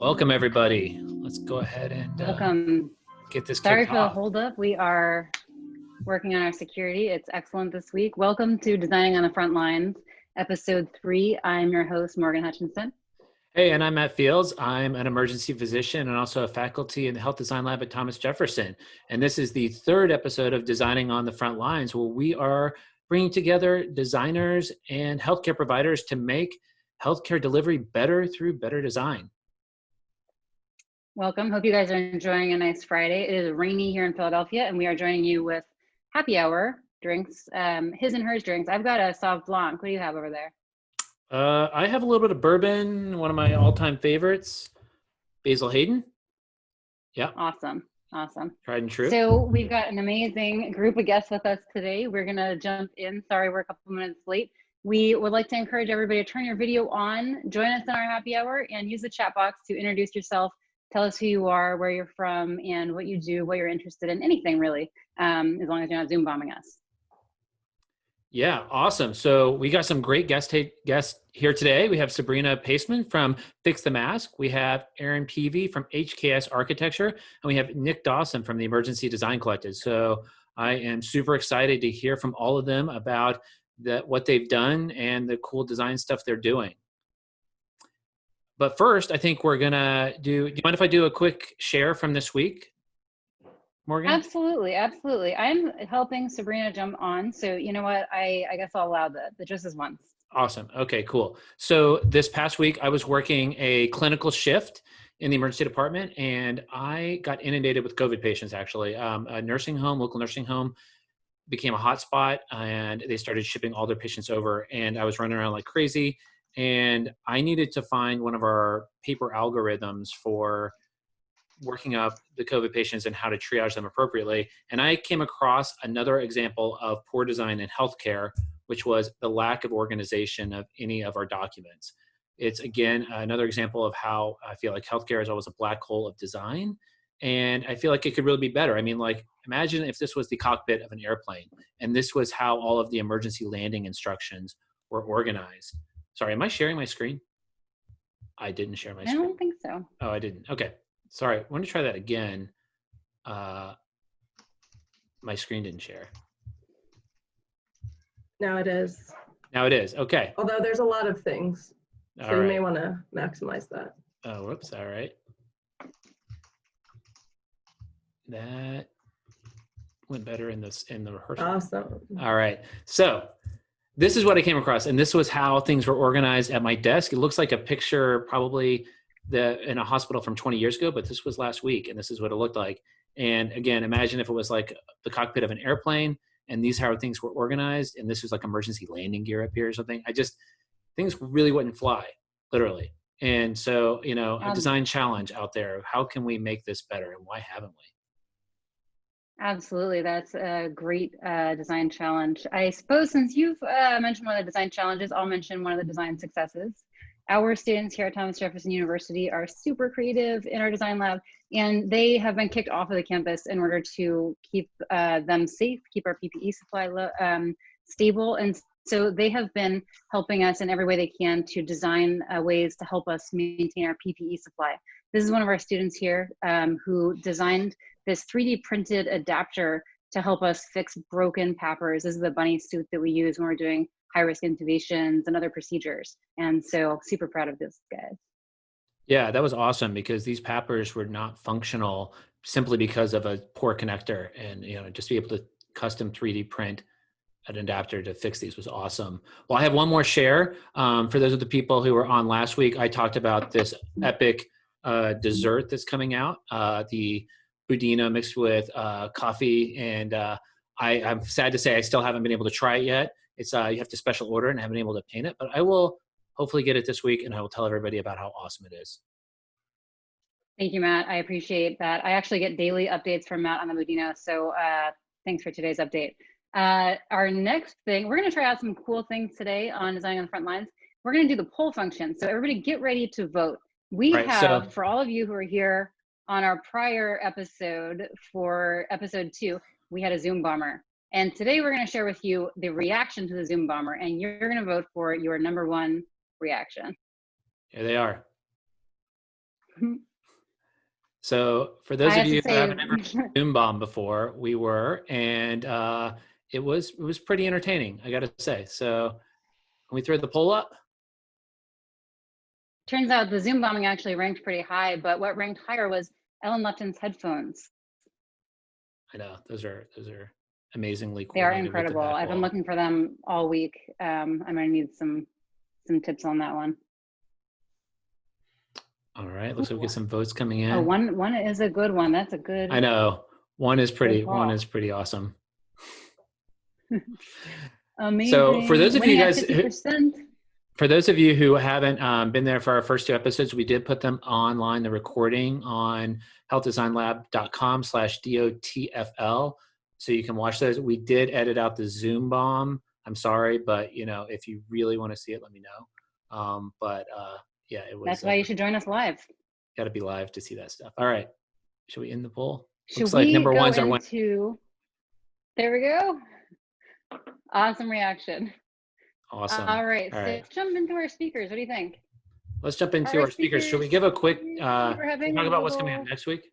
Welcome, everybody. Let's go ahead and uh, Welcome. get this Sorry for the holdup. We are working on our security. It's excellent this week. Welcome to Designing on the Front Lines, episode three. I'm your host, Morgan Hutchinson. Hey, and I'm Matt Fields. I'm an emergency physician and also a faculty in the Health Design Lab at Thomas Jefferson. And this is the third episode of Designing on the Front Lines, where we are bringing together designers and healthcare providers to make healthcare delivery better through better design. Welcome. Hope you guys are enjoying a nice Friday. It is rainy here in Philadelphia, and we are joining you with happy hour drinks, um, his and hers drinks. I've got a sauv blanc. What do you have over there? Uh, I have a little bit of bourbon, one of my all-time favorites, Basil Hayden. Yeah, Awesome. Awesome. tried and true. So we've got an amazing group of guests with us today. We're gonna jump in. Sorry, we're a couple minutes late. We would like to encourage everybody to turn your video on, join us in our happy hour, and use the chat box to introduce yourself. Tell us who you are, where you're from, and what you do, what you're interested in, anything really, um, as long as you're not Zoom bombing us. Yeah, awesome. So we got some great guest guests here today. We have Sabrina Paseman from Fix the Mask. We have Aaron Peavy from HKS Architecture, and we have Nick Dawson from the Emergency Design Collective. So I am super excited to hear from all of them about what they've done and the cool design stuff they're doing. But first, I think we're gonna do. Do you mind if I do a quick share from this week, Morgan? Absolutely, absolutely. I'm helping Sabrina jump on, so you know what? I I guess I'll allow the the just as once. Awesome. Okay, cool. So this past week, I was working a clinical shift in the emergency department, and I got inundated with COVID patients. Actually, um, a nursing home, local nursing home, became a hotspot, and they started shipping all their patients over. And I was running around like crazy, and I needed to find one of our paper algorithms for working up the COVID patients and how to triage them appropriately. And I came across another example of poor design in healthcare which was the lack of organization of any of our documents. It's again another example of how I feel like healthcare is always a black hole of design. And I feel like it could really be better. I mean, like, imagine if this was the cockpit of an airplane and this was how all of the emergency landing instructions were organized. Sorry, am I sharing my screen? I didn't share my I screen. I don't think so. Oh, I didn't. Okay. Sorry. I want to try that again. Uh, my screen didn't share. Now it is. Now it is. Okay. Although there's a lot of things, so All you right. may want to maximize that. Oh, whoops. All right. That went better in this in the rehearsal. Awesome. All right. So this is what I came across, and this was how things were organized at my desk. It looks like a picture probably the in a hospital from 20 years ago, but this was last week, and this is what it looked like. And again, imagine if it was like the cockpit of an airplane, and these how things were organized, and this was like emergency landing gear up here or something. I just things really wouldn't fly, literally. And so, you know, a Um, design challenge out there. How can we make this better, and why haven't we? Absolutely, that's a great uh, design challenge. I suppose since you've uh, mentioned one of the design challenges, I'll mention one of the design successes. Our students here at Thomas Jefferson University are super creative in our design lab, and they have been kicked off of the campus in order to keep uh, them safe, keep our PPE supply um, stable, and so they have been helping us in every way they can to design uh, ways to help us maintain our PPE supply. This is one of our students here um, who designed this 3D printed adapter to help us fix broken PAPRs. This is the bunny suit that we use when we're doing high risk intubations and other procedures. And so super proud of this guys. Yeah, that was awesome because these PAPRs were not functional simply because of a poor connector, and you know, just be able to custom 3D print an adapter to fix these was awesome. Well, I have one more share um, for those of the people who were on last week. I talked about this epic uh, dessert that's coming out, uh, the budino mixed with uh, coffee, and uh, I, I'm sad to say I still haven't been able to try it yet. It's uh, you have to special order, and I haven't been able to paint it, but I will hopefully get it this week, and I will tell everybody about how awesome it is. Thank you, Matt. I appreciate that. I actually get daily updates from Matt on the Budino. So uh, thanks for today's update. Uh, our next thing, we're going to try out some cool things today on Designing on the Front Lines. We're going to do the poll function. So everybody get ready to vote. We Right, have, so- for all of you who are here on our prior episode for episode two, we had a Zoom bomber. And today we're going to share with you the reaction to the Zoom bomber, and you're going to vote for your number one reaction. Here they are. So for those I of you who haven't ever Zoom bomb before, we were, and uh, it was it was pretty entertaining. I got to say. So can we throw the poll up? turns out the Zoom bombing actually ranked pretty high, but what ranked higher was Ellen Lupton's headphones. I know those are those are amazingly cool. They are incredible. I've been looking for them all week. Um, I'm gonna need some some tips on that one. All right, looks like we get some votes coming in. Oh, one one is a good one. That's a good. I know one is pretty. One is pretty awesome. Amazing. So for those of you Winning guys who- 50%. For those of you who haven't um, been there for our first two episodes, we did put them online, the recording on healthdesignlab.com slash DOTFL. So you can watch those. We did edit out the Zoom bomb. I'm sorry, but you know, if you really want to see it, let me know. Um, but uh, yeah, it was That's why uh, you should join us live. got to be live to see that stuff. All right. Should we end the poll? Should Looks we like number one's our one. into? There we go. Awesome reaction. Awesome. All right, All so right. let's jump into our speakers. What do you think? Let's jump into All our right, speakers. Should we give a quick uh, talk about what's coming up next week?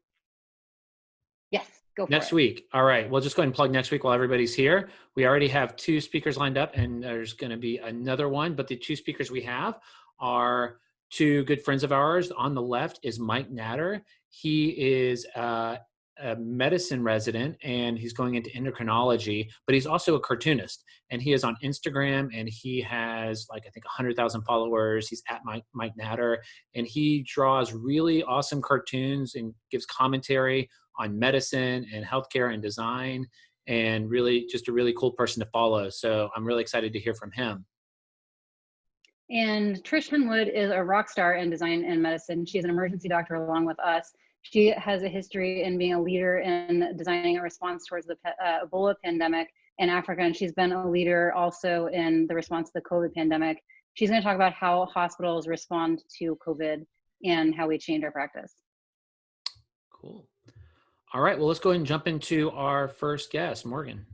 Yes, go for Next week. All right. We'll just go ahead and plug next week while everybody's here. We already have two speakers lined up, and there's going to be another one. But the two speakers we have are two good friends of ours. On the left is Mike Natter. He is uh, a medicine resident and he's going into endocrinology, but he's also a cartoonist. And he is on Instagram and he has like, I think, 100,000 followers. He's at Mike, Mike Natter and he draws really awesome cartoons and gives commentary on medicine and healthcare and design and really just a really cool person to follow. So I'm really excited to hear from him. And Trish Henwood is a rock star in design and medicine. She's an emergency doctor along with us. She has a history in being a leader in designing a response towards the uh, Ebola pandemic in Africa, and she's been a leader also in the response to the COVID pandemic. She's going to talk about how hospitals respond to COVID and how we change our practice. Cool. All right. Well, let's go ahead and jump into our first guest, Morgan.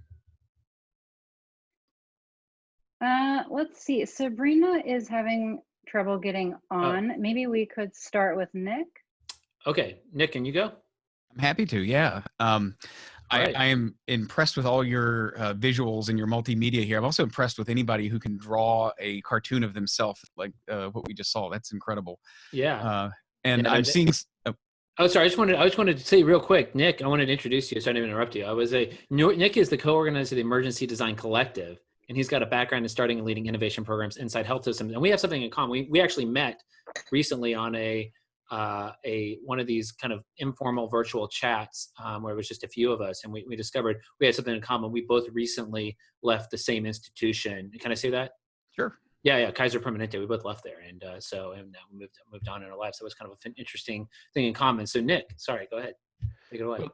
Uh, let's see. Sabrina is having trouble getting on. Maybe we could start with Nick. Okay. Nick, can you go? I'm happy to. Yeah. Um, I, Right. I am impressed with all your uh, visuals and your multimedia here. I'm also impressed with anybody who can draw a cartoon of themselves, like uh, what we just saw. That's incredible. Yeah. Uh, and Yeah, I'm seeing. oh, sorry. I just wanted I just wanted to say real quick, Nick. I wanted to introduce you. So I didn't interrupt you. I was a Nick is the co-organizer of the Emergency Design Collective, and he's got a background in starting and leading innovation programs inside health systems. And we have something in common. We we actually met recently on a uh, a one of these kind of informal virtual chats um, where it was just a few of us, and we we discovered we had something in common. We both recently left the same institution. Can I say that? sure. Yeah, yeah, Kaiser Permanente. We both left there, and uh, so and we moved moved on in our lives. So it was kind of an interesting thing in common. So Nick, sorry, go ahead, take it away.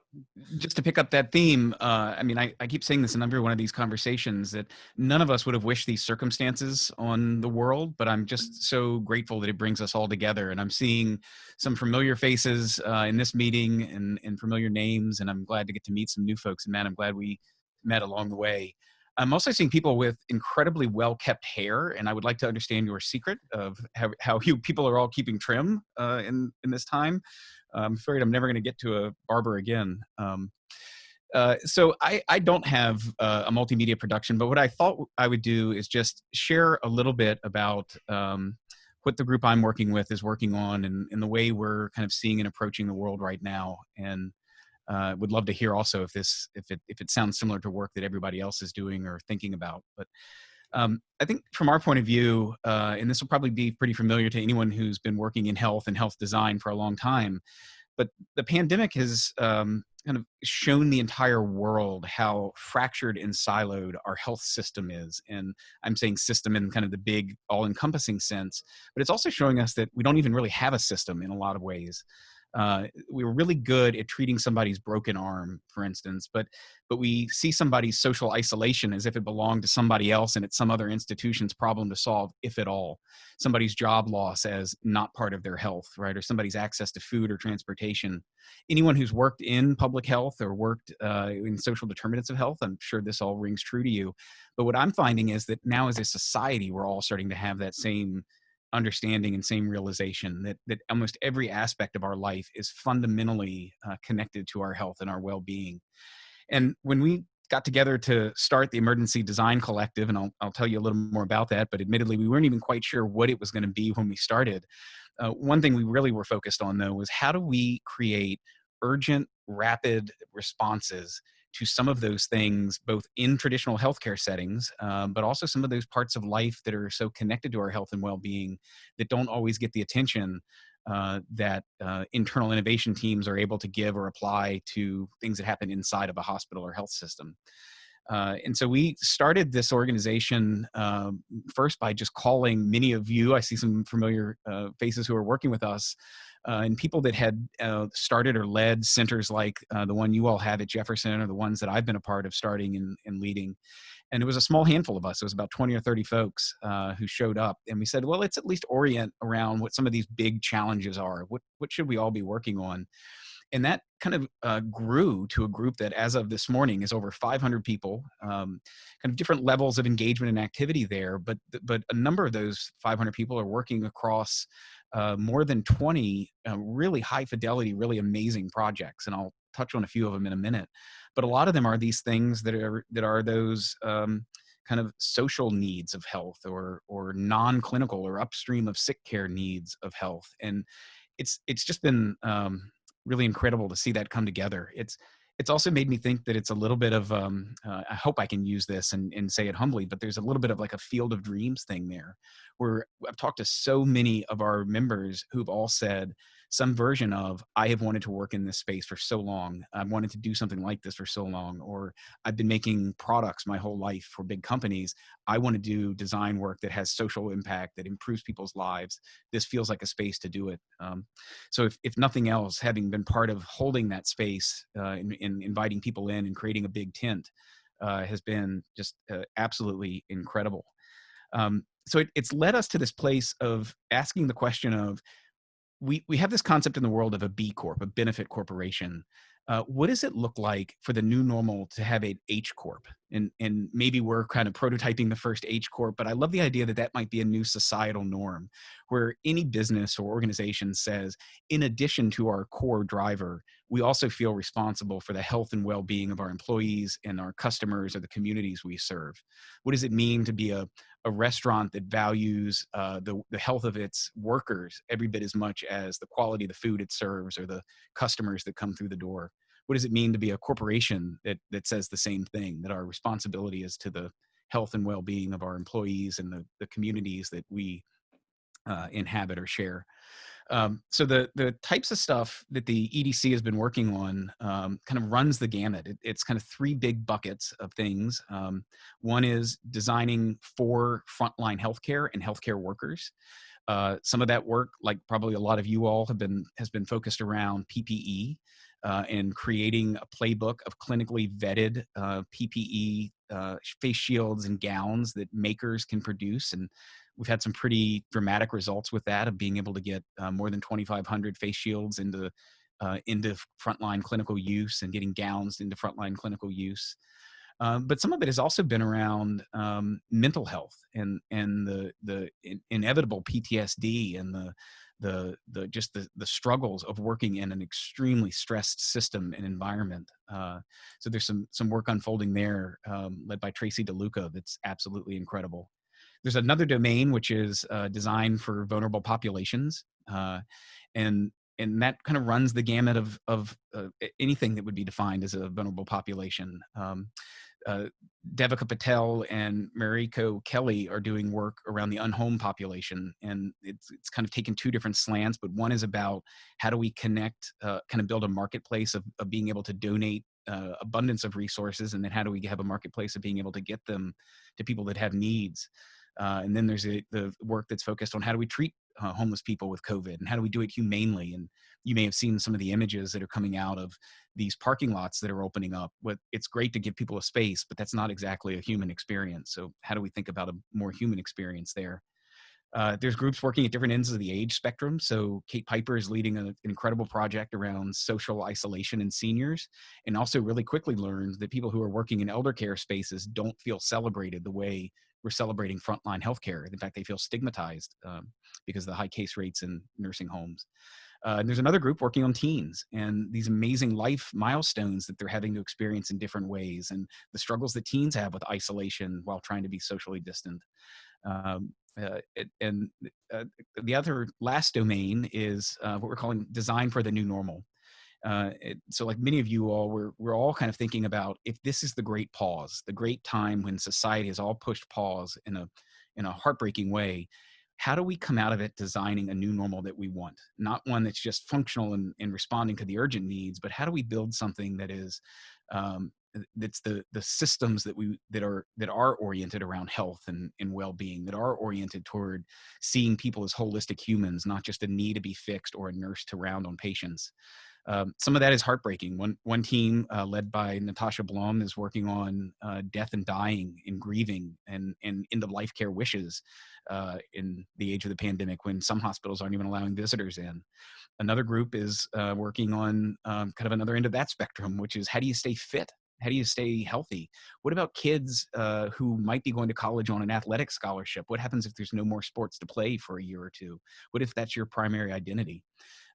Just to pick up that theme, uh, I mean, I, I keep saying this in every one of these conversations that none of us would have wished these circumstances on the world, but I'm just so grateful that it brings us all together. And I'm seeing some familiar faces uh, in this meeting and, and familiar names, and I'm glad to get to meet some new folks. And man, I'm glad we met along the way. I'm also seeing people with incredibly well kept hair, and I would like to understand your secret of how, how you people are all keeping trim uh, in in this time. I'm afraid I'm never going to get to a barber again. Um, uh, so I, I don't have uh, a multimedia production, but what I thought I would do is just share a little bit about um, what the group I'm working with is working on and, and the way we're kind of seeing and approaching the world right now. And uh, would love to hear also if this if it if it sounds similar to work that everybody else is doing or thinking about. But um, I think from our point of view, uh, and this will probably be pretty familiar to anyone who's been working in health and health design for a long time, but the pandemic has um, kind of shown the entire world how fractured and siloed our health system is. And I'm saying system in kind of the big, all encompassing sense, but it's also showing us that we don't even really have a system in a lot of ways. Uh, we were really good at treating somebody's broken arm, for instance, but but we see somebody's social isolation as if it belonged to somebody else and it's some other institution's problem to solve, if at all. Somebody's job loss as not part of their health, right? Or somebody's access to food or transportation. Anyone who's worked in public health or worked uh, in social determinants of health, I'm sure this all rings true to you. But what I'm finding is that now as a society, we're all starting to have that same understanding and same realization that that almost every aspect of our life is fundamentally uh, connected to our health and our well-being. And when we got together to start the Emergency Design Collective, and I'll, I'll tell you a little more about that, but admittedly, we weren't even quite sure what it was going to be when we started. Uh, one thing we really were focused on, though, was how do we create urgent, rapid responses to some of those things, both in traditional healthcare settings, um, but also some of those parts of life that are so connected to our health and well being that don't always get the attention uh, that uh, internal innovation teams are able to give or apply to things that happen inside of a hospital or health system. Uh, and so we started this organization um, first by just calling many of you, I see some familiar uh, faces who are working with us, uh, and people that had uh, started or led centers like the one you all have at Jefferson or the ones that I've been a part of starting and, and leading and it was a small handful of us. It was about 20 or 30 folks uh, who showed up. And we said, well, let's at least orient around what some of these big challenges are. What, what should we all be working on? And that kind of uh, grew to a group that, as of this morning, is over 500 people, um, kind of different levels of engagement and activity there. But, but a number of those 500 people are working across uh, more than 20 uh, really high fidelity, really amazing projects. And I'll touch on a few of them in a minute but a lot of them are these things that are that are those um, kind of social needs of health or or non-clinical or upstream of sick care needs of health and it's it's just been um, really incredible to see that come together it's it's also made me think that it's a little bit of um, uh, i hope i can use this and, and say it humbly but there's a little bit of like a field of dreams thing there where i've talked to so many of our members who've all said some version of i have wanted to work in this space for so long. I've wanted to do something like this for so long or i've been making products my whole life for big companies. I want to do design work that has social impact that improves people's lives. This feels like a space to do it. Um, so if, if nothing else having been part of holding that space uh, in inviting people in and creating a big tent uh, has been just uh, absolutely incredible. Um, so it, it's led us to this place of asking the question of we we have this concept in the world of a B Corp, a benefit corporation. Uh, what does it look like for the new normal to have an H Corp? And and maybe we're kind of prototyping the first H Corp, but I love the idea that that might be a new societal norm, where any business or organization says, in addition to our core driver, we also feel responsible for the health and well-being of our employees and our customers or the communities we serve. What does it mean to be a, a restaurant that values uh, the, the health of its workers every bit as much as the quality of the food it serves or the customers that come through the door? What does it mean to be a corporation that, that says the same thing, that our responsibility is to the health and well-being of our employees and the, the communities that we uh, inhabit or share? Um, so the the types of stuff that the EDC has been working on um, kind of runs the gamut. It, it's kind of three big buckets of things. Um, one is designing for frontline healthcare and healthcare workers. Uh, some of that work, like probably a lot of you all have been, has been focused around PPE uh, and creating a playbook of clinically vetted uh, PPE uh, face shields and gowns that makers can produce and we've had some pretty dramatic results with that of being able to get uh, more than 2,500 face shields into uh, into frontline clinical use and getting gowns into frontline clinical use. Um, but some of it has also been around um, mental health and and the the in, inevitable PTSD and the the the just the the struggles of working in an extremely stressed system and environment. Uh, so there's some some work unfolding there, um, led by Tracy DeLuca, that's absolutely incredible. There's another domain which is uh, designed for vulnerable populations, uh, and and that kind of runs the gamut of of uh, anything that would be defined as a vulnerable population. Um, uh, Devika Patel and Mariko Kelly are doing work around the unhomed population, and it's it's kind of taken two different slants. But one is about how do we connect, uh, kind of build a marketplace of, of being able to donate uh, abundance of resources, and then how do we have a marketplace of being able to get them to people that have needs. Uh, and then there's a, the work that's focused on how do we treat uh, homeless people with COVID and how do we do it humanely. And you may have seen some of the images that are coming out of these parking lots that are opening up. But it's great to give people a space, but that's not exactly a human experience. So how do we think about a more human experience there? Uh, there's groups working at different ends of the age spectrum. So Kate Piper is leading a, an incredible project around social isolation in seniors, and also really quickly learned that people who are working in elder care spaces don't feel celebrated the way we're celebrating frontline healthcare. In fact, they feel stigmatized um, because of the high case rates in nursing homes. Uh, and there's another group working on teens and these amazing life milestones that they're having to experience in different ways and the struggles that teens have with isolation while trying to be socially distant. Um, uh, and uh, the other last domain is uh, what we're calling design for the new normal. Uh, it, so like many of you all, we're, we're all kind of thinking about if this is the great pause, the great time when society has all pushed pause in a, in a heartbreaking way, how do we come out of it designing a new normal that we want? Not one that's just functional and, and responding to the urgent needs, but how do we build something that is um, that's the the systems that we that are that are oriented around health and, and well-being that are oriented toward seeing people as holistic humans not just a need to be fixed or a nurse to round on patients um, some of that is heartbreaking. One one team uh, led by Natasha Blom is working on uh, death and dying and grieving and and end of life care wishes uh, in the age of the pandemic when some hospitals aren't even allowing visitors in. Another group is uh, working on um, kind of another end of that spectrum, which is how do you stay fit how do you stay healthy? What about kids uh, who might be going to college on an athletic scholarship? What happens if there's no more sports to play for a year or two? What if that's your primary identity?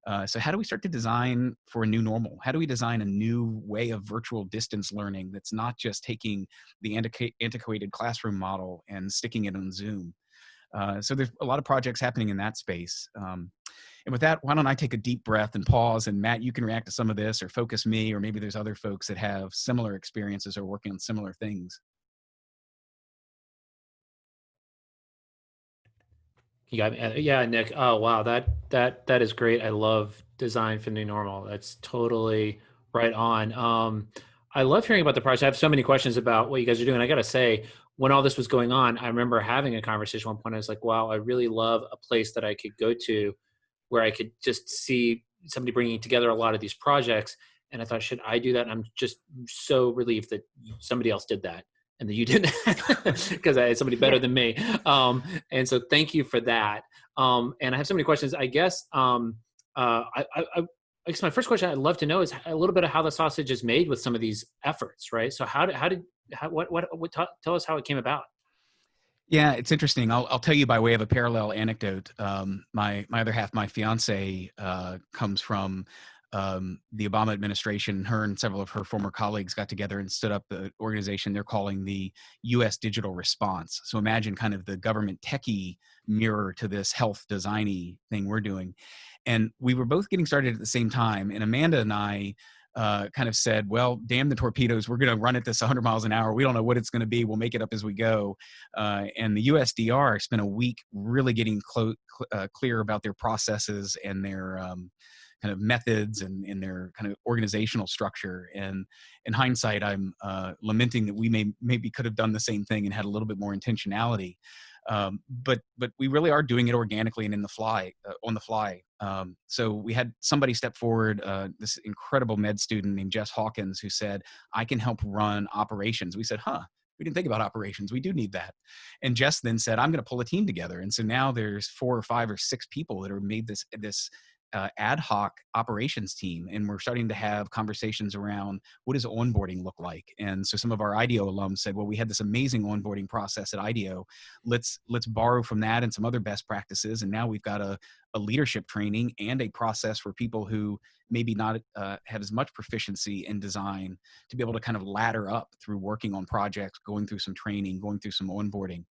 Uh, so how do we start to design for a new normal? How do we design a new way of virtual distance learning that's not just taking the antiquated classroom model and sticking it on Zoom? Uh, so there's a lot of projects happening in that space. Um, and with that, why don't I take a deep breath and pause and Matt, you can react to some of this or focus me, or maybe there's other folks that have similar experiences or working on similar things. You got me. Uh, yeah, Nick. Oh, wow. That that that is great. I love design for new normal. That's totally right on. Um, I love hearing about the project. I have so many questions about what you guys are doing. I got to say, when all this was going on, I remember having a conversation one point. I was like, wow, I really love a place that I could go to where I could just see somebody bringing together a lot of these projects. And I thought, should I do that? And I'm just so relieved that somebody else did that and that you didn't because I had somebody better than me. Um, and so thank you for that. Um, and I have so many questions. I guess um, uh, I, I, I, guess my first question I'd love to know is a little bit of how the sausage is made with some of these efforts, right? So how did how did how, what what, what tell us how it came about? Yeah, it's interesting. I'll, I'll tell you by way of a parallel anecdote. Um, my my other half, my fiance, uh, comes from um, the Obama administration, her and several of her former colleagues got together and stood up the organization they're calling the U.S. Digital Response. So imagine kind of the government techie mirror to this health designy thing we're doing. And we were both getting started at the same time. And Amanda and I uh, kind of said, well, damn the torpedoes. We're going to run at this 100 miles an hour. We don't know what it's going to be. We'll make it up as we go. Uh, and the USDR spent a week really getting cl- uh, clear about their processes and their um, kind of methods and in their kind of organizational structure. And in hindsight, I'm uh, lamenting that we may maybe could have done the same thing and had a little bit more intentionality. Um, but but we really are doing it organically and in the fly uh, on the fly. Um, so we had somebody step forward, uh, this incredible med student named Jess Hawkins, who said, "I can help run operations." We said, "Huh." We didn't think about operations. We do need that. And Jess then said, "I'm going to pull a team together." And so now there's four or five or six people that are made this this uh, ad hoc operations team and we're starting to have conversations around what does onboarding look like? And so some of our IDEO alums said well we had this amazing onboarding process at IDEO let's let's borrow from that and some other best practices and now we've got a, a leadership training and a process for people who maybe not uh, have as much proficiency in design to be able to kind of ladder up through working on projects going through some training going through some onboarding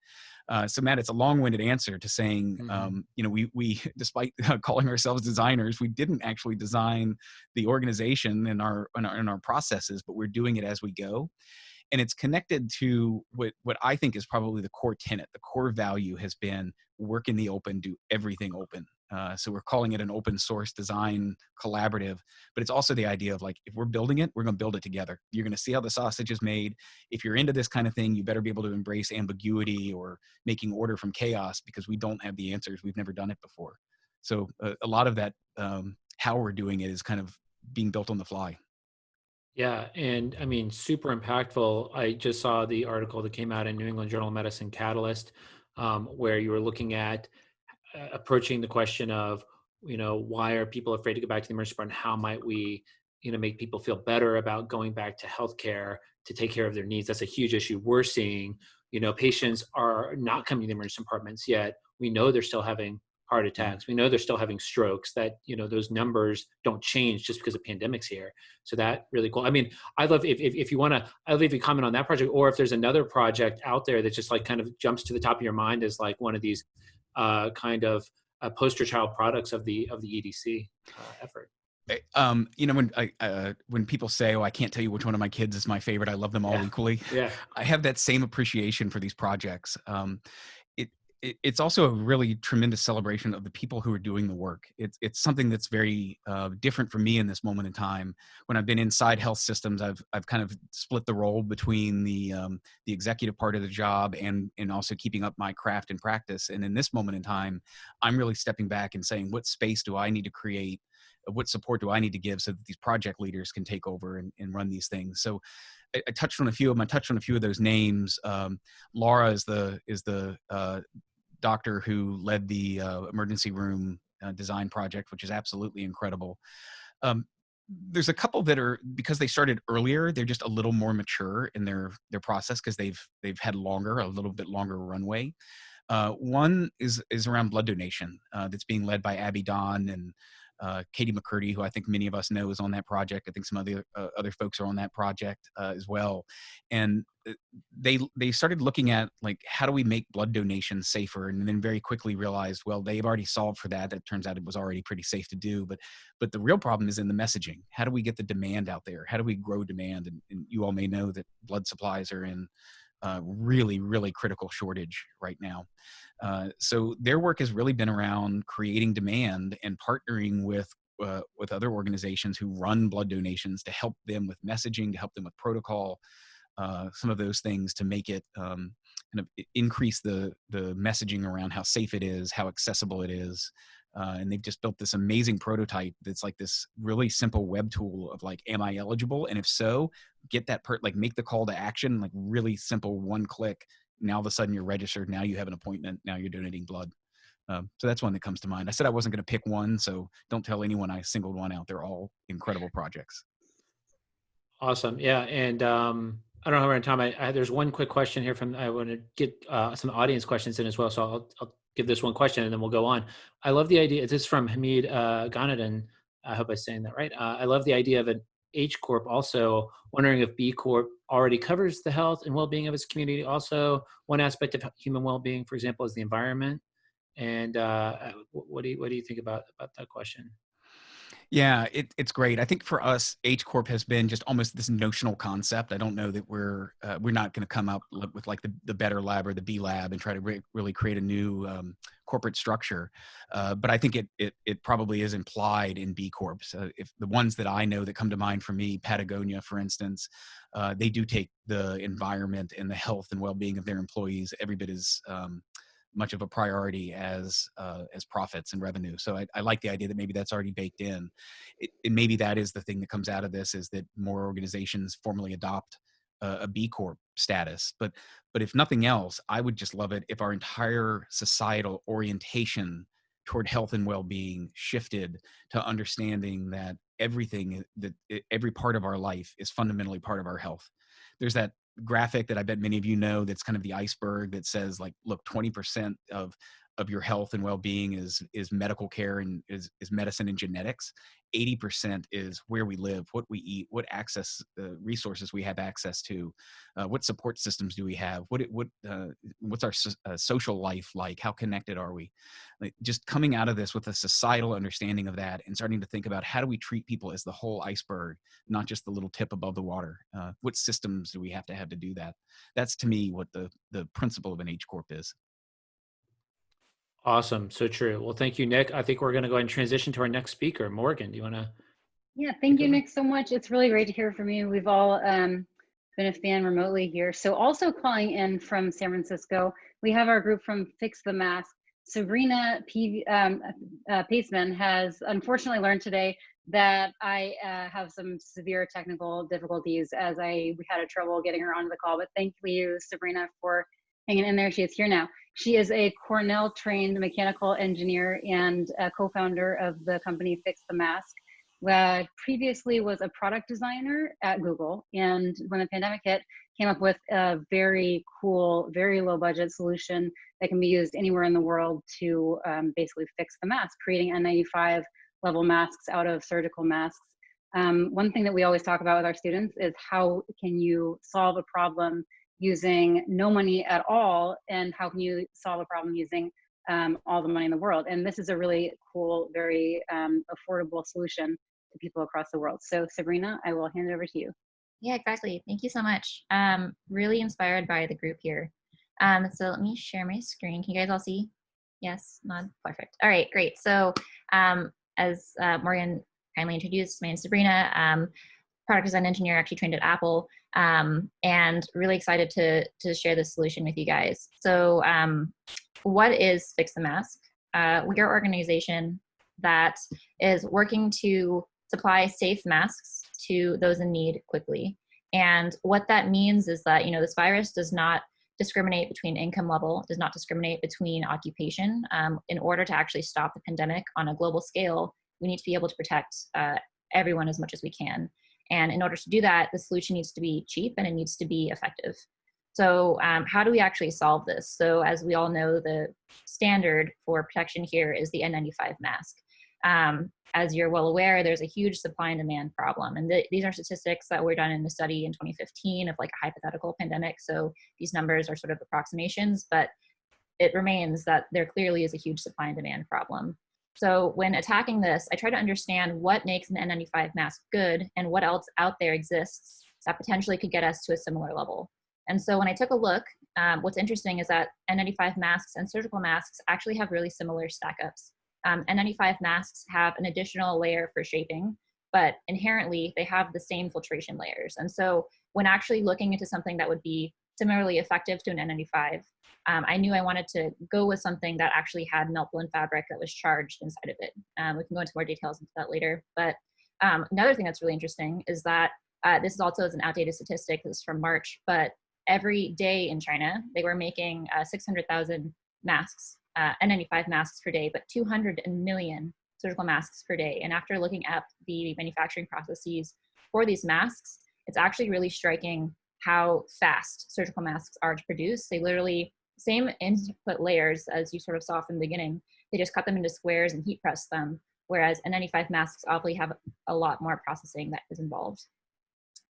uh, so Matt, it's a long-winded answer to saying, mm-hmm. um, you know, we we despite calling ourselves designers, we didn't actually design the organization and our, and our and our processes, but we're doing it as we go. And it's connected to what what I think is probably the core tenet. The core value has been work in the open, do everything open. Uh, so we're calling it an open source design collaborative, but it's also the idea of like, if we're building it, we're going to build it together. You're going to see how the sausage is made. If you're into this kind of thing, you better be able to embrace ambiguity or making order from chaos because we don't have the answers. We've never done it before. So uh, a lot of that, um, how we're doing it is kind of being built on the fly. Yeah, and I mean, super impactful. I just saw the article that came out in New England Journal of Medicine Catalyst, um, where you were looking at uh, approaching the question of you know why are people afraid to go back to the emergency department how might we you know make people feel better about going back to healthcare to take care of their needs that's a huge issue we're seeing you know, patients are not coming to the emergency departments yet. We know they're still having heart attacks. We know they're still having strokes. That you know those numbers don't change just because the pandemic's here. So that really cool. I mean, I love if if, if you want to, I love if you comment on that project, or if there's another project out there that just like kind of jumps to the top of your mind as like one of these uh, kind of uh, poster child products of the of the EDC uh, effort. Um, you know, when I uh, when people say, "Oh, I can't tell you which one of my kids is my favorite," I love them all Yeah. equally. Yeah. I have that same appreciation for these projects. Um, it, it it's also a really tremendous celebration of the people who are doing the work. It's it's something that's very uh, different for me in this moment in time. When I've been inside health systems, I've I've kind of split the role between the um, the executive part of the job and and also keeping up my craft and practice. And in this moment in time, I'm really stepping back and saying, what space do I need to create? What support do I need to give so that these project leaders can take over and, and run these things? So I, I touched on a few of them. I touched on a few of those names. Um, Laura is the is the uh, doctor who led the uh, emergency room uh, design project, which is absolutely incredible. Um, there's a couple that are because they started earlier. They're just a little more mature in their their process because they've they've had longer, a little bit longer runway. Uh, one is is around blood donation uh, that's being led by Abby Don and uh, Katie McCurdy, who I think many of us know is on that project. I think some other uh, other folks are on that project uh, as well. And uh, they they started looking at like how do we make blood donation safer, and then very quickly realized, well, they've already solved for that. That turns out it was already pretty safe to do. But but the real problem is in the messaging. How do we get the demand out there? How do we grow demand? And, and you all may know that blood supplies are in uh, really, really critical shortage right now. Uh, so their work has really been around creating demand and partnering with uh, with other organizations who run blood donations to help them with messaging, to help them with protocol, uh, some of those things to make it um, kind of increase the the messaging around how safe it is, how accessible it is. Uh, and they've just built this amazing prototype that's like this really simple web tool of like, am I eligible? And if so, get that per like make the call to action, like really simple, one click. Now all of a sudden you're registered. Now you have an appointment. Now you're donating blood. Um, so that's one that comes to mind. I said I wasn't going to pick one, so don't tell anyone I singled one out. They're all incredible projects. Awesome. Yeah. And um, I don't know how time. I, I, there's one quick question here from, I want to get uh, some audience questions in as well. So I'll, I'll give this one question and then we'll go on. I love the idea. This is from Hamid uh, Ghanadin. I hope I'm saying that right. Uh, I love the idea of an H Corp also wondering if B Corp already covers the health and well-being of its community. Also, one aspect of human well-being, for example, is the environment. And uh, what do you what do you think about about that question? Yeah, it, it's great. I think for us, H Corp has been just almost this notional concept. I don't know that we're uh, we're not going to come up with like the, the better lab or the B lab and try to re- really create a new um, corporate structure. Uh, but I think it, it it probably is implied in B Corps. Uh, if the ones that I know that come to mind for me, Patagonia, for instance, uh, they do take the environment and the health and well being of their employees every bit as um, much of a priority as uh, as profits and revenue. So I, I like the idea that maybe that's already baked in. It, and maybe that is the thing that comes out of this is that more organizations formally adopt uh, a B Corp status. But but if nothing else, I would just love it if our entire societal orientation toward health and well-being shifted to understanding that everything that every part of our life is fundamentally part of our health. There's that graphic that I bet many of you know that's kind of the iceberg that says like look 20% of of your health and well-being is is medical care and is, is medicine and genetics 80% is where we live what we eat what access uh, resources we have access to uh, what support systems do we have what it, what uh, what's our so, uh, social life like how connected are we? Like just coming out of this with a societal understanding of that and starting to think about how do we treat people as the whole iceberg not just the little tip above the water uh, what systems do we have to have to do that? That's to me what the the principle of an h corp is Awesome. So true. Well, thank you, Nick. I think we're going to go ahead and transition to our next speaker. Morgan, do you want to? Yeah, thank you. Nick, so much. It's really great to hear from you. We've all um, been a fan remotely here. So also calling in from San Francisco, we have our group from Fix the Mask. Sabrina P, um, uh, Paseman has unfortunately learned today that I uh, have some severe technical difficulties as I we had a trouble getting her onto the call. But thank you, Sabrina, for hanging in there. She is here now. She is a Cornell trained mechanical engineer and a co-founder of the company Fix the Mask. Uh, previously was a product designer at Google, and when the pandemic hit, came up with a very cool, very low budget solution that can be used anywhere in the world to um, basically fix the mask, creating N95 level masks out of surgical masks. Um, one thing that we always talk about with our students is how can you solve a problem using no money at all and how can you solve a problem using um, all the money in the world and this is a really cool very um, affordable solution to people across the world so sabrina i will hand it over to you Yeah, exactly. Thank you so much. Um, really inspired by the group here. Um, so let me share my screen. Can you guys all see? Yes, nod. Perfect. All right, great. So um, as uh, Morgan kindly introduced, my name is Sabrina. Product design engineer, actually trained at Apple, um, and really excited to to share this solution with you guys. So, um, what is Fix the Mask? Uh, we are an organization that is working to supply safe masks to those in need quickly. And what that means is that you know this virus does not discriminate between income level, does not discriminate between occupation. Um, in order to actually stop the pandemic on a global scale, we need to be able to protect uh, everyone as much as we can. And in order to do that, the solution needs to be cheap and it needs to be effective. So um, how do we actually solve this? So as we all know, the standard for protection here is the N95 mask. Um, as you're well aware, there's a huge supply and demand problem. And th these are statistics that were done in a study in 2015 of like a hypothetical pandemic. So these numbers are sort of approximations, but it remains that there clearly is a huge supply and demand problem. So when attacking this, I try to understand what makes an N95 mask good and what else out there exists that potentially could get us to a similar level. And so when I took a look, um, what's interesting is that N95 masks and surgical masks actually have really similar stack ups. Um, N95 masks have an additional layer for shaping, but inherently they have the same filtration layers. And so when actually looking into something that would be similarly effective to an N95, um, I knew I wanted to go with something that actually had melt blown fabric that was charged inside of it. Um, we can go into more details into that later. But um, another thing that's really interesting is that uh, this is also an outdated statistic, this is from March, but every day in China, they were making uh, 600,000 masks, uh, N95 masks per day, but 200 million surgical masks per day. And after looking at the manufacturing processes for these masks, it's actually really striking how fast surgical masks are to produce. They literally, same input layers as you sort of saw from the beginning, they just cut them into squares and heat press them, whereas N95 masks obviously have a lot more processing that is involved.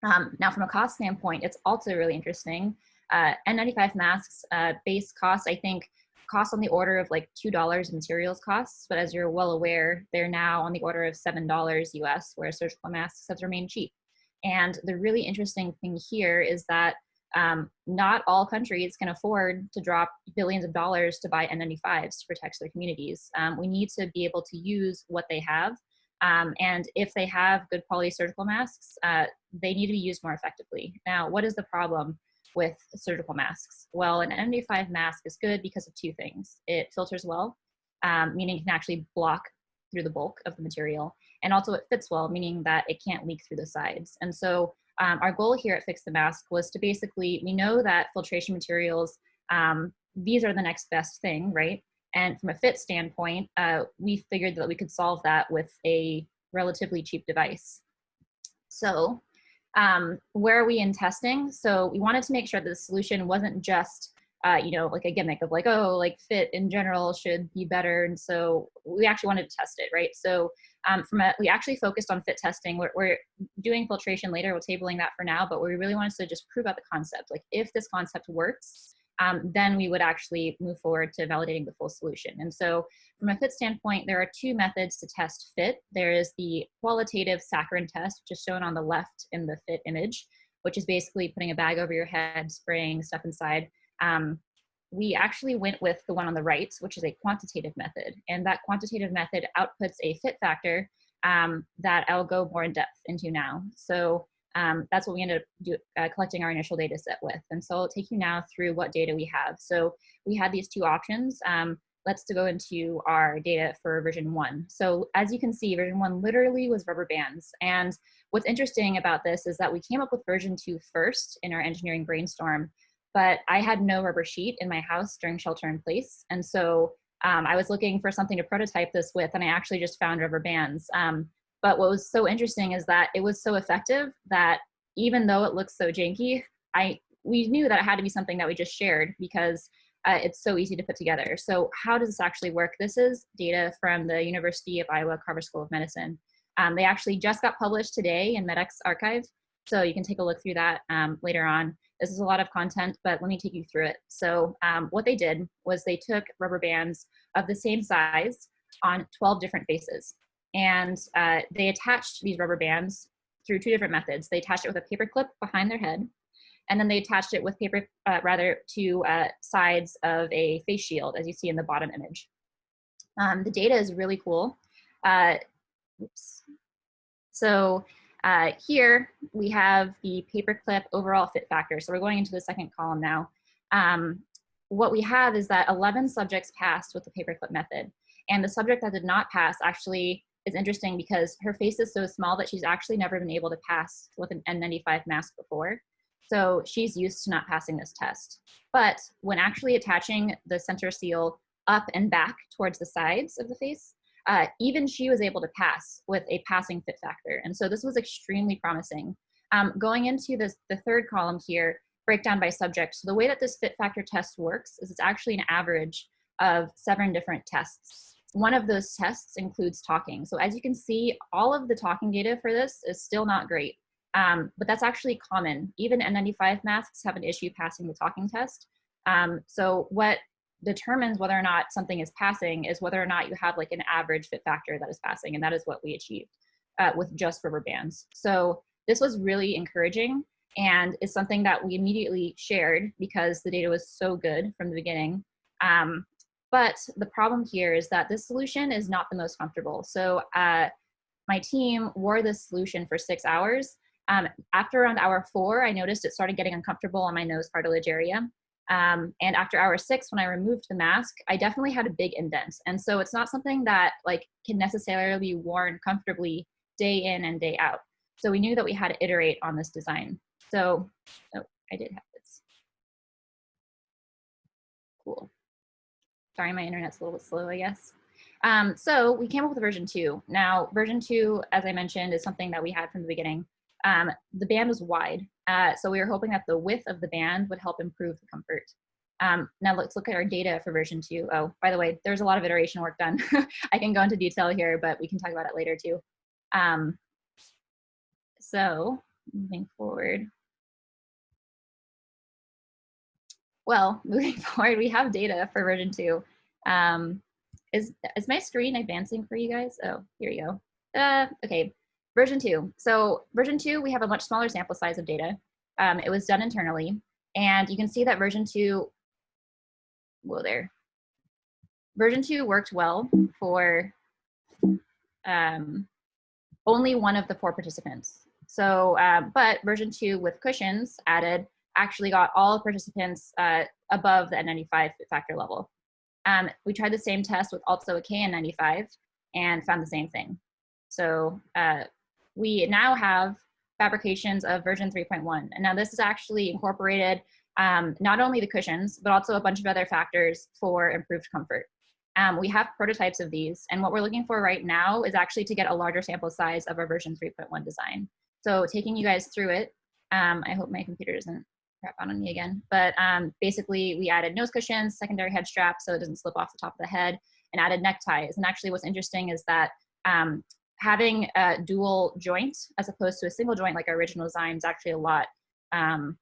Um, now from a cost standpoint, it's also really interesting. Uh, N95 masks, uh, base cost, I think, cost on the order of like $2 materials costs, but as you're well aware, they're now on the order of $7 US, where surgical masks have remained cheap. And the really interesting thing here is that um, not all countries can afford to drop billions of dollars to buy N95s to protect their communities. Um, we need to be able to use what they have. Um, and if they have good quality surgical masks, uh, they need to be used more effectively. Now, what is the problem with surgical masks? Well, an N95 mask is good because of two things. It filters well, um, meaning it can actually block through the bulk of the material. And also it fits well, meaning that it can't leak through the sides. And so um, our goal here at Fix the Mask was to basically, we know that filtration materials, um, these are the next best thing, right? And from a fit standpoint, uh, we figured that we could solve that with a relatively cheap device. So um, where are we in testing? So we wanted to make sure that the solution wasn't just uh, you know, like a gimmick of like, oh, like fit in general should be better. And so we actually wanted to test it, right? So um, from a, we actually focused on fit testing. We're, we're, doing filtration later. We're tabling that for now, but we really wanted to just prove out the concept. Like if this concept works, um, then we would actually move forward to validating the full solution. And so from a fit standpoint, there are two methods to test fit. There is the qualitative saccharin test, which is shown on the left in the fit image, which is basically putting a bag over your head, spraying stuff inside um, we actually went with the one on the right, which is a quantitative method. And that quantitative method outputs a fit factor um, that I'll go more in depth into now. So um, that's what we ended up do, uh, collecting our initial data set with. And so I'll take you now through what data we have. So we had these two options. Um, let's go into our data for version one. So as you can see, version one literally was rubber bands. And what's interesting about this is that we came up with version two first in our engineering brainstorm but I had no rubber sheet in my house during shelter in place. And so um, I was looking for something to prototype this with, and I actually just found rubber bands. Um, but what was so interesting is that it was so effective that even though it looks so janky, I we knew that it had to be something that we just shared because uh, it's so easy to put together. So how does this actually work? This is data from the University of Iowa Carver School of Medicine. Um, they actually just got published today in medX archive. So you can take a look through that um, later on. This is a lot of content, but let me take you through it. So um, what they did was they took rubber bands of the same size on 12 different faces. And uh, they attached these rubber bands through two different methods. They attached it with a paper clip behind their head, and then they attached it with paper, uh, rather, to uh, sides of a face shield, as you see in the bottom image. Um, the data is really cool. Uh, oops. So uh, here we have the paperclip overall fit factor. So we're going into the second column now. Um, what we have is that 11 subjects passed with the paperclip method. And the subject that did not pass actually is interesting because her face is so small that she's actually never been able to pass with an N95 mask before. So she's used to not passing this test. But when actually attaching the center seal up and back towards the sides of the face, uh, even she was able to pass with a passing fit factor. And so this was extremely promising. Um, going into this, the third column here, breakdown by subject. So the way that this fit factor test works is it's actually an average of seven different tests. One of those tests includes talking. So as you can see, all of the talking data for this is still not great, um, but that's actually common. Even N95 masks have an issue passing the talking test. Um, so what determines whether or not something is passing is whether or not you have like an average fit factor that is passing, and that is what we achieved uh, with just rubber bands. So this was really encouraging and is something that we immediately shared because the data was so good from the beginning. Um, but the problem here is that this solution is not the most comfortable. So uh, my team wore this solution for six hours. Um, after around hour four, I noticed it started getting uncomfortable on my nose cartilage area. Um, and after hour six, when I removed the mask, I definitely had a big indent. And so it's not something that like can necessarily be worn comfortably day in and day out. So we knew that we had to iterate on this design. So, oh, I did have this. Cool. Sorry, my internet's a little bit slow, I guess. Um, so we came up with version two. Now, version two, as I mentioned, is something that we had from the beginning. Um, the band was wide, uh, so we were hoping that the width of the band would help improve the comfort. Um, now let's look at our data for version two. Oh, by the way, there's a lot of iteration work done. I can go into detail here, but we can talk about it later too. Um, so moving forward. Well, moving forward, we have data for version two. Um, is, is my screen advancing for you guys? Oh, here you go. Uh, okay, Version two. So version two, we have a much smaller sample size of data. Um, it was done internally. And you can see that version two, whoa there. Version two worked well for um, only one of the four participants. So, uh, but version two with cushions added actually got all participants uh, above the N95 factor level. Um, we tried the same test with also a KN95 and found the same thing. So uh, we now have fabrications of version 3.1. And now this is actually incorporated um, not only the cushions, but also a bunch of other factors for improved comfort. Um, we have prototypes of these, and what we're looking for right now is actually to get a larger sample size of our version 3.1 design. So taking you guys through it, um, I hope my computer doesn't crap out on me again, but um, basically we added nose cushions, secondary head straps so it doesn't slip off the top of the head, and added neckties. And actually what's interesting is that um, having a dual joint as opposed to a single joint like our original design is actually a lot um,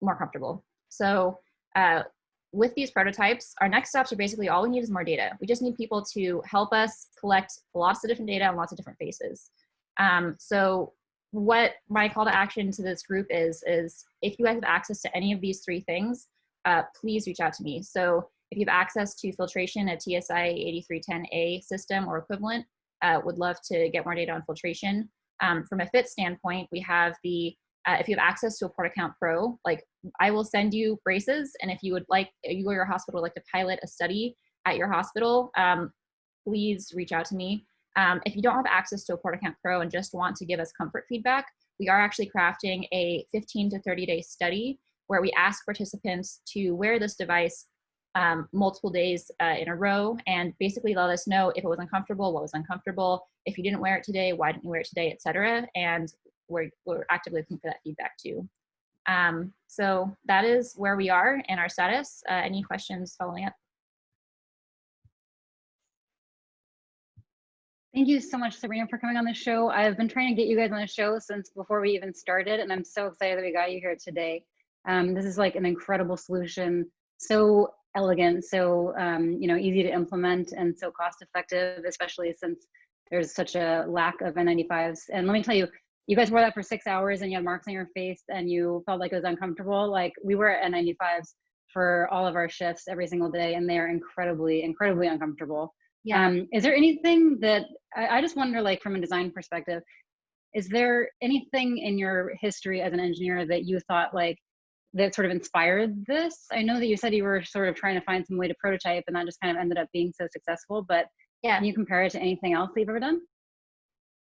more comfortable. So uh, with these prototypes, our next steps are basically all we need is more data. We just need people to help us collect lots of different data on lots of different faces. Um, so what my call to action to this group is, is if you guys have access to any of these three things, uh, please reach out to me. So if you have access to filtration, a TSI 8310A system or equivalent, uh, would love to get more data on filtration. Um, from a fit standpoint, we have the, uh, if you have access to a PortaCount Pro, like I will send you braces, and if you would like, you or your hospital would like to pilot a study at your hospital, um, please reach out to me. Um, if you don't have access to a PortaCount Pro and just want to give us comfort feedback, we are actually crafting a 15 to 30 day study where we ask participants to wear this device um, multiple days uh, in a row and basically let us know if it was uncomfortable, what was uncomfortable, if you didn't wear it today, why didn't you wear it today, etc. And we're, we're actively looking for that feedback too. Um, so that is where we are in our status. Uh, any questions following up? Thank you so much, Sabrina, for coming on the show. I've been trying to get you guys on the show since before we even started, and I'm so excited that we got you here today. Um, this is like an incredible solution, so elegant, so um, you know easy to implement, and so cost effective, especially since there's such a lack of N95s. And let me tell you, you guys wore that for six hours, and you had marks on your face, and you felt like it was uncomfortable. Like we wear N95s for all of our shifts every single day, and they are incredibly, incredibly uncomfortable. Yeah. Um, is there anything that I, I just wonder, like from a design perspective, is there anything in your history as an engineer that you thought like that sort of inspired this? I know that you said you were sort of trying to find some way to prototype, and that just kind of ended up being so successful. But Yeah. can you compare it to anything else that you've ever done?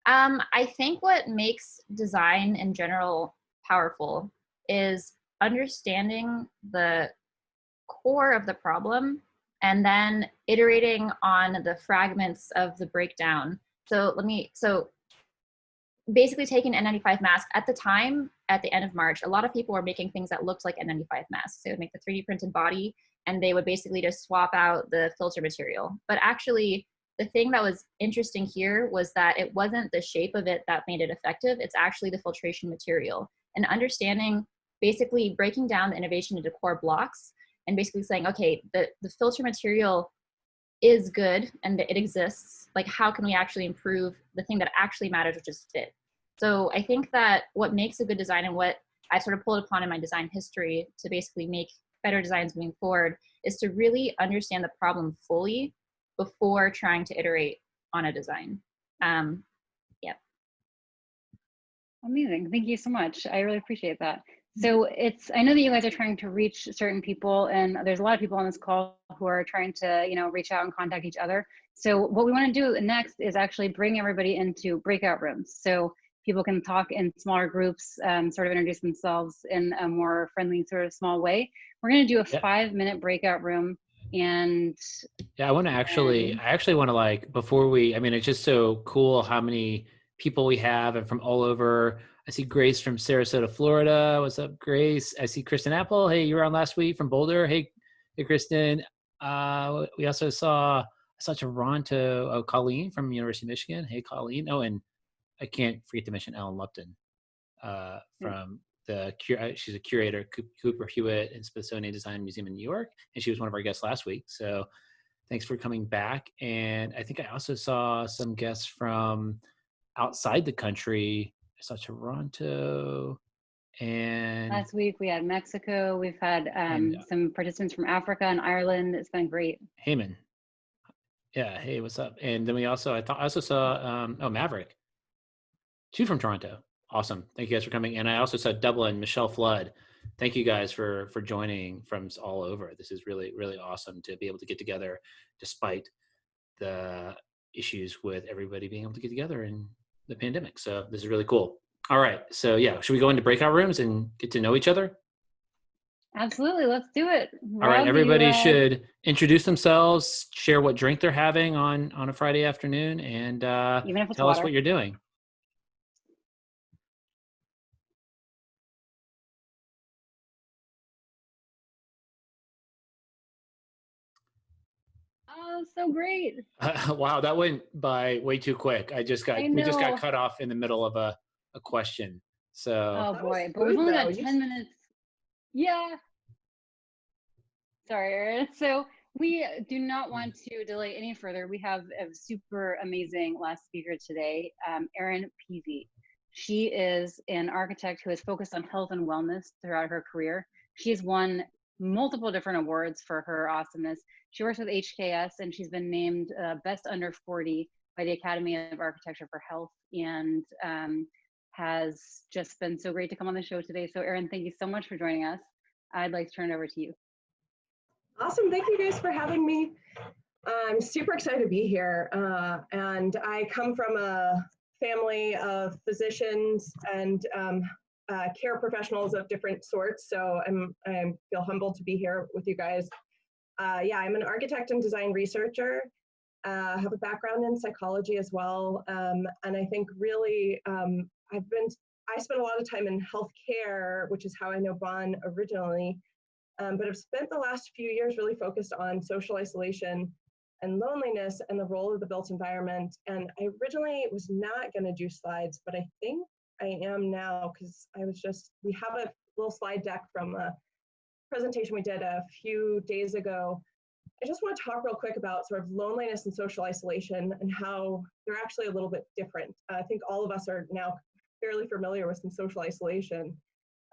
Um, I think what makes design in general powerful is understanding the core of the problem and then iterating on the fragments of the breakdown. So let me, so basically taking N95 mask at the time, at the end of March, a lot of people were making things that looked like N95 masks. They would make the 3D printed body and they would basically just swap out the filter material. But actually, the thing that was interesting here was that it wasn't the shape of it that made it effective. It's actually the filtration material and understanding, basically breaking down the innovation into core blocks and basically saying, okay, the, the filter material is good and it exists. Like, how can we actually improve the thing that actually matters, which is fit? So I think that what makes a good design and what I sort of pulled upon in my design history to basically make better designs moving forward is to really understand the problem fully before trying to iterate on a design. Um, Amazing. Thank you so much. I really appreciate that. So it's, I know that you guys are trying to reach certain people and there's a lot of people on this call who are trying to, you know, reach out and contact each other. So what we want to do next is actually bring everybody into breakout rooms. So people can talk in smaller groups, um, sort of introduce themselves in a more friendly sort of small way. We're going to do a Yeah. five minute breakout room and Yeah, I want to actually, I actually want to like before we. I mean, it's just so cool how many people we have and from all over. I see Grace from Sarasota, Florida. What's up, Grace? I see Kristen Apple. Hey, you were on last week from Boulder. Hey, hey, Kristen. Uh, we also saw I saw Toronto. Oh, Colleen from University of Michigan. Hey, Colleen. Oh, and I can't forget to mention Ellen Lupton uh, from the uh, she's a curator Coop- Cooper Hewitt and Smithsonian Design Museum in New York, and she was one of our guests last week. So thanks for coming back. And I think I also saw some guests from outside the country. I saw Toronto and last week we had Mexico. We've had um, And, uh, some participants from Africa and Ireland. It's been great. Heyman. Yeah, hey, what's up? And then we also I thought I also saw um oh Maverick. Two from Toronto. Awesome. Thank you guys for coming. And I also saw Dublin, Michelle Flood. Thank you guys for for joining from all over. This is really, really awesome to be able to get together despite the issues with everybody being able to get together in the pandemic. So this is really cool. All right. So yeah, should we go into breakout rooms and get to know each other? Absolutely. Let's do it. All right, Rob, you, everybody uh, should introduce themselves, share what drink they're having on on a Friday afternoon, and uh, even if it's tell us what you're doing. Oh, so great. wow, that went by way too quick. I just got I we just got cut off in the middle of a a question. So Oh That boy, but we've only got You 10 minutes. Yeah. Sorry, Erin. So we do not want to delay any further. We have a super amazing last speaker today, um, Erin Peavey. She is an architect who has focused on health and wellness throughout her career. She has won multiple different awards for her awesomeness. She works with HKS and she's been named uh, Best Under 40 by the Academy of Architecture for Health and um, has just been so great to come on the show today. So, Erin, thank you so much for joining us. I'd like to turn it over to you. Awesome. Thank you guys for having me. I'm super excited to be here. Uh, and I come from a family of physicians and um, uh, care professionals of different sorts. So I'm, I feel humbled to be here with you guys. Uh, yeah, I'm an architect and design researcher. Uh, have a background in psychology as well. Um, and I think really um, I've been I spent a lot of time in healthcare, which is how I know Bon originally, um, but I've spent the last few years really focused on social isolation and loneliness and the role of the built environment. And I originally was not going to do slides, but I think I am now because I was just, we have a little slide deck from a presentation we did a few days ago. I just want to talk real quick about sort of loneliness and social isolation and how they're actually a little bit different. Uh, I think all of us are now fairly familiar with some social isolation.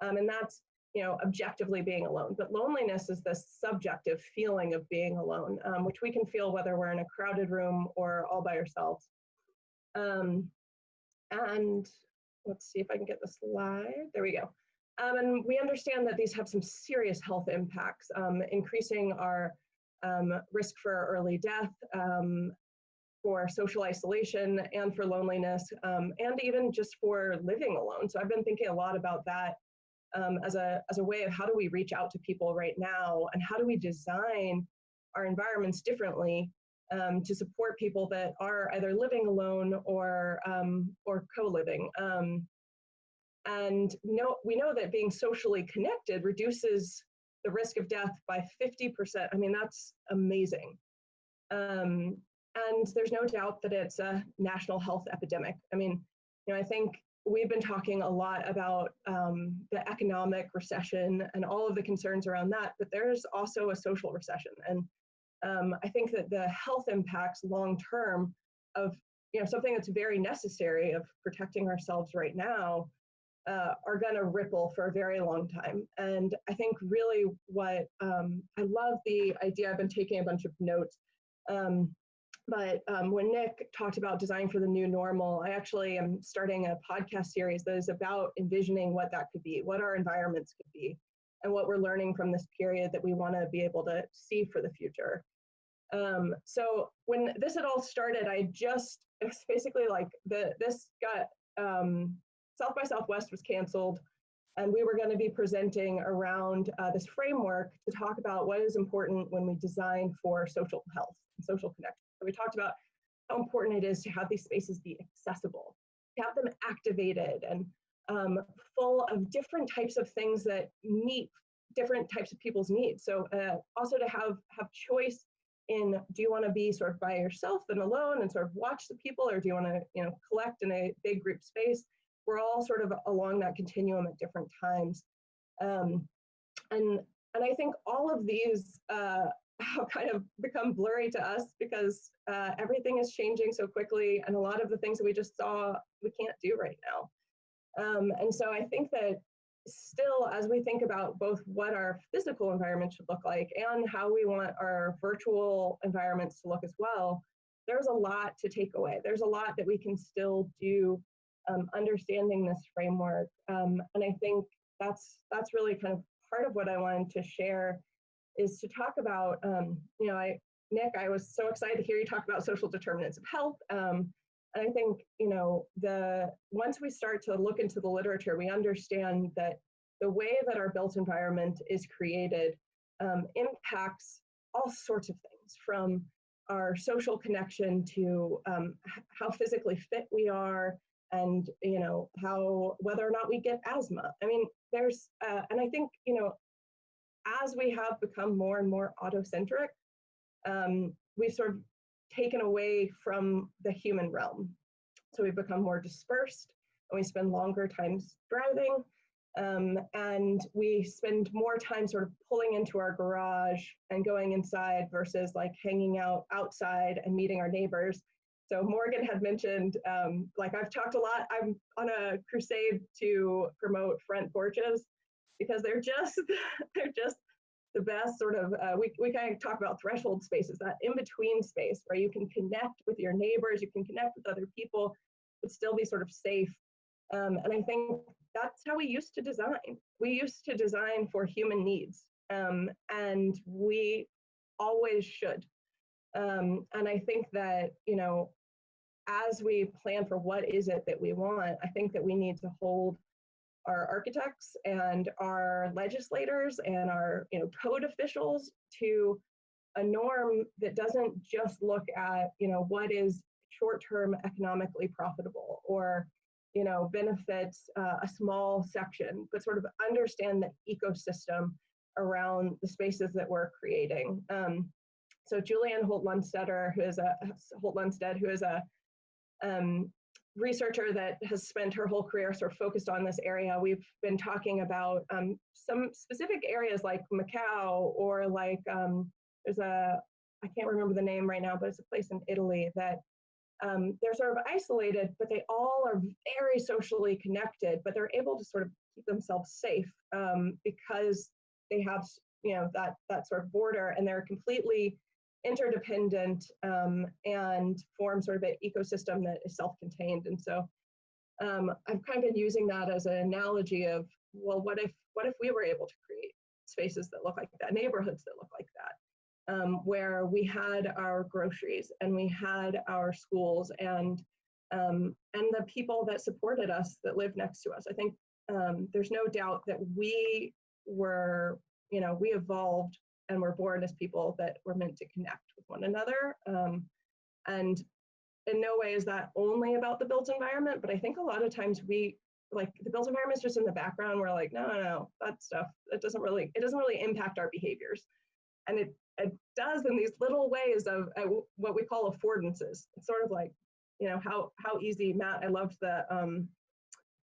Um, and that's you know, objectively being alone. But loneliness is this subjective feeling of being alone, um, which we can feel whether we're in a crowded room or all by ourselves. Um, and let's see if I can get the slide. There we go. Um, and we understand that these have some serious health impacts, um, increasing our um, risk for early death, um, for social isolation, and for loneliness, and even just for living alone. So I've been thinking a lot about that um, as, a, as a way of how do we reach out to people right now and how do we design our environments differently um, to support people that are either living alone or, um, or co-living. Um, and know, we know that being socially connected reduces the risk of death by 50%. I mean, that's amazing. Um, and there's no doubt that it's a national health epidemic. I mean, you know, I think we've been talking a lot about um, the economic recession and all of the concerns around that, but there's also a social recession. And um, I think that the health impacts long term of you know something that's very necessary of protecting ourselves right now uh, are going to ripple for a very long time. And I think really what um, I love the idea. I've been taking a bunch of notes. Um, but um, when Nick talked about design for the new normal, I actually am starting a podcast series that is about envisioning what that could be, what our environments could be, and what we're learning from this period that we want to be able to see for the future. Um, so when this had all started, I just it was basically like the this got um, South by Southwest was canceled, and we were going to be presenting around uh, this framework to talk about what is important when we design for social health and social connection. So we talked about how important it is to have these spaces be accessible, to have them activated and um, full of different types of things that meet different types of people's needs. So uh, also to have have choice in do you want to be sort of by yourself and alone and sort of watch the people, or do you want to you know collect in a big group space? We're all sort of along that continuum at different times, um, and and I think all of these uh, have kind of become blurry to us because uh, everything is changing so quickly and a lot of the things that we just saw we can't do right now. Um, and so i think that still as we think about both what our physical environment should look like and how we want our virtual environments to look as well there's a lot to take away. There's a lot that we can still do um, understanding this framework um, and i think that's that's really kind of part of what i wanted to share is to talk about, um, you know, I, Nick, I was so excited to hear you talk about social determinants of health. Um, and I think, you know, the once we start to look into the literature, we understand that the way that our built environment is created um, impacts all sorts of things from our social connection to um, how physically fit we are and you know how whether or not we get asthma i mean there's uh, and i think you know as we have become more and more autocentric, um, we've sort of taken away from the human realm. So we've become more dispersed and we spend longer times driving. Um, and we spend more time sort of pulling into our garage and going inside versus like hanging out outside and meeting our neighbors. So Morgan had mentioned, um, like I've talked a lot, I'm on a crusade to promote front porches because they're just they're just the best sort of uh, we, we kind of talk about threshold spaces that in between space where you can connect with your neighbors you can connect with other people but still be sort of safe. Um, and i think that's how we used to design. We used to design for human needs um, and we always should. Um, and i think that you know as we plan for what is it that we want i think that we need to hold our architects and our legislators and our you know code officials to a norm that doesn't just look at you know what is short-term economically profitable or you know, benefits uh, a small section, but sort of understand the ecosystem around the spaces that we're creating. Um, so Julianne Holt Lunstetter, who is a Holt Lunstad, who is a um, researcher that has spent her whole career sort of focused on this area. We've been talking about um, some specific areas like Macau or like um, there's a I can't remember the name right now, but it's a place in Italy that um, they're sort of isolated, but they all are very socially connected, but they're able to sort of keep themselves safe um, because they have, you know, that that sort of border, and they're completely interdependent um, and form sort of an ecosystem that is self-contained. And so um, I've kind of been using that as an analogy of, well, what if what if we were able to create spaces that look like that, neighborhoods that look like that? um, where we had our groceries and we had our schools and um, and the people that supported us that lived next to us. I think um, there's no doubt that we were, you know, we evolved and we're born as people that were meant to connect with one another. Um, and in no way is that only about the built environment, but I think a lot of times we like the built environment is just in the background. We're like, no, no, no, that stuff, it doesn't really, it doesn't really impact our behaviors. And it it does in these little ways of uh, what we call affordances. It's sort of like, you know, how how easy, Matt. I loved the um,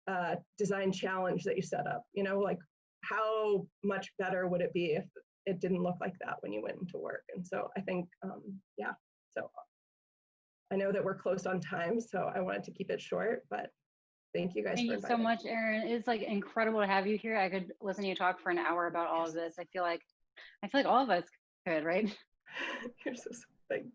uh, design challenge that you set up. You know, like how much better would it be if it didn't look like that when you went into work? And so I think, um, yeah. So I know that we're close on time, so I wanted to keep it short, but thank you guys. Thank you so much, Erin. It's like incredible to have you here. I could listen to you talk for an hour about all of this. I feel like I feel like all of us could, right? You're so thanks.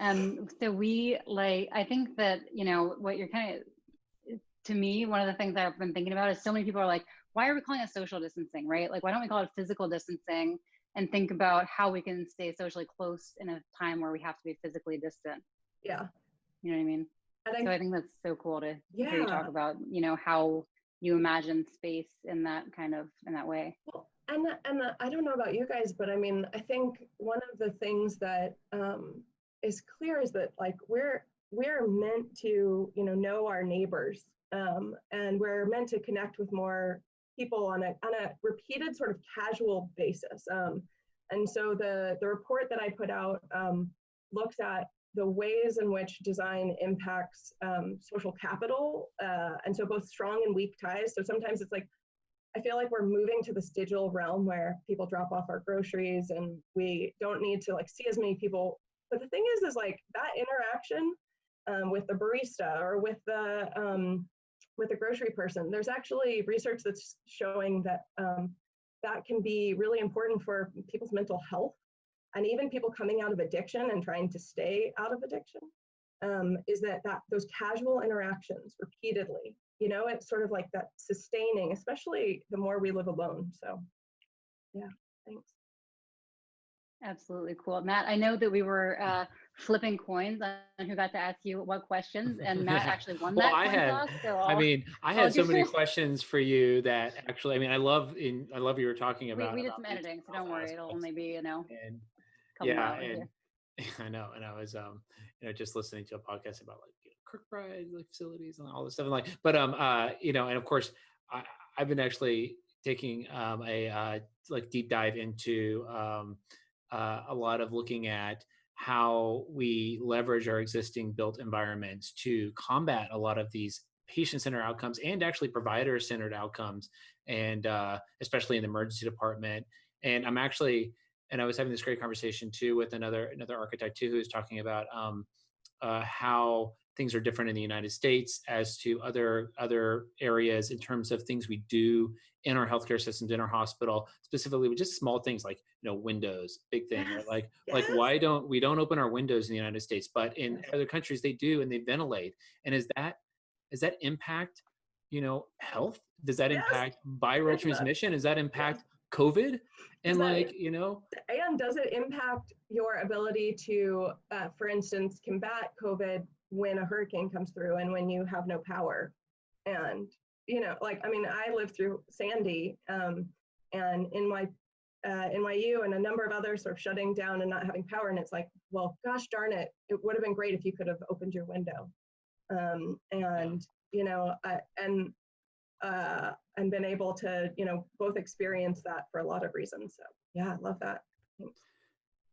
Um, so we like, I think that, you know, what you're kind of, to me, one of the things that I've been thinking about is so many people are like, why are we calling it social distancing, right? Like, why don't we call it physical distancing and think about how we can stay socially close in a time where we have to be physically distant? Yeah. You know what I mean? I, so I think that's so cool to yeah. hear you talk about, you know, how you imagine space in that kind of, in that way. Well, and and I don't know about you guys, but I mean, I think one of the things that um, is clear is that like we're we're meant to you know know our neighbors, um, and we're meant to connect with more people on a on a repeated sort of casual basis. Um, and so the the report that I put out um, looks at the ways in which design impacts um, social capital, uh, and so both strong and weak ties. So sometimes it's like I feel like we're moving to this digital realm where people drop off our groceries and we don't need to like see as many people. But the thing is, is like that interaction um, with the barista or with the um, with a grocery person. There's actually research that's showing that um, that can be really important for people's mental health and even people coming out of addiction and trying to stay out of addiction. Um, is that that those casual interactions repeatedly you know it's sort of like that sustaining especially the more we live alone so yeah thanks absolutely cool matt i know that we were uh, flipping coins on who got to ask you what questions and matt actually won well, that I had, toss, so i mean i had so many questions for you that actually i mean i love in i love you were talking about we, we did some editing so don't worry it'll only be you know and yeah and I know, and I was um, you know, just listening to a podcast about like you know, Kirkbride like facilities and all this stuff. And like, but um, uh, you know, and of course, I, I've been actually taking um, a uh, like deep dive into um, uh, a lot of looking at how we leverage our existing built environments to combat a lot of these patient-centered outcomes and actually provider-centered outcomes, and uh, especially in the emergency department. And I'm actually, and I was having this great conversation too with another another architect too who was talking about um, uh, how things are different in the United States as to other other areas in terms of things we do in our healthcare systems, in our hospital, specifically with just small things like you know windows, big thing. Yes. Like yes. like why don't we don't open our windows in the United States, but in yes. other countries they do and they ventilate. And is that does that impact you know health? Does that impact viral transmission? Does that impact COVID? And that, like you know, and does it impact your ability to, uh, for instance, combat COVID when a hurricane comes through and when you have no power. And, you know, like, I mean, I lived through Sandy um, and in my uh, NYU and a number of others sort of shutting down and not having power. And it's like, well, gosh darn it, it would have been great if you could have opened your window. Um, and you know, uh, and uh, and been able to, you know, both experience that for a lot of reasons. So yeah, I love that. Thanks.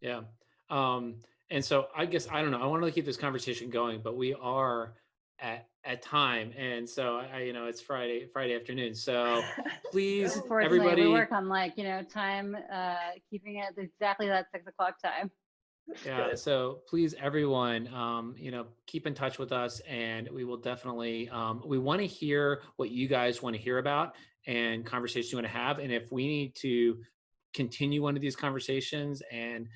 Yeah. Um, and so I guess I don't know. I want to keep this conversation going, but we are at at time, and so I, you know, it's Friday Friday afternoon. So please, everybody, we work on like, you know, time, uh, keeping it exactly that six o'clock time. yeah. So please, everyone, um, you know, keep in touch with us, and we will definitely. Um, we want to hear what you guys want to hear about and conversations you want to have, and if we need to continue one of these conversations and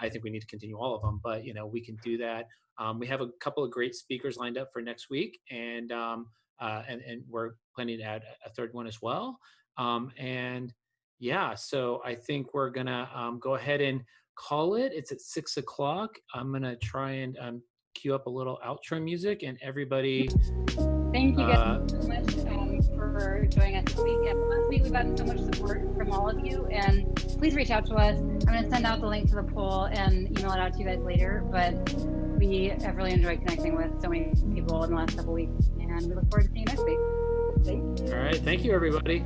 I- think we need to continue all of them, but you know, we can do that. Um, we have a couple of great speakers lined up for next week, and um, uh, and and we're planning to add a third one as well. Um, and yeah, so I think we're gonna um, go ahead and call it. It's at six o'clock. I'm gonna try and um, cue up a little outro music, and everybody. Thank you guys Uh, so much for joining us this week. And last week, we've gotten so much support from all of you, and please reach out to us. I'm going to send out the link to the poll and email it out to you guys later. But we have really enjoyed connecting with so many people in the last couple weeks, and we look forward to seeing you next week. All right, thank you, everybody.